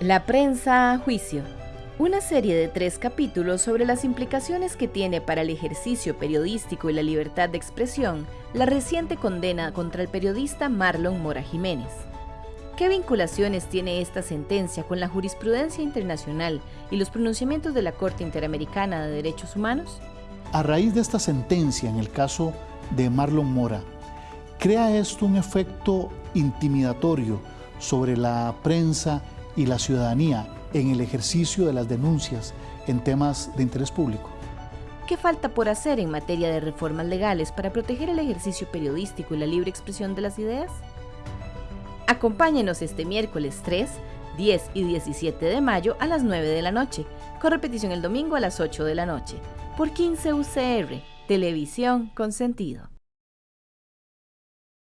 La prensa a juicio. Una serie de tres capítulos sobre las implicaciones que tiene para el ejercicio periodístico y la libertad de expresión la reciente condena contra el periodista Marlon Mora Jiménez. ¿Qué vinculaciones tiene esta sentencia con la jurisprudencia internacional y los pronunciamientos de la Corte Interamericana de Derechos Humanos? A raíz de esta sentencia en el caso de Marlon Mora, ¿crea esto un efecto intimidatorio sobre la prensa y la ciudadanía en el ejercicio de las denuncias en temas de interés público? ¿Qué falta por hacer en materia de reformas legales para proteger el ejercicio periodístico y la libre expresión de las ideas? Acompáñenos este miércoles 3, 10 y 17 de mayo a las 9 de la noche, con repetición el domingo a las 8 de la noche, por 15 UCR, Televisión con Sentido.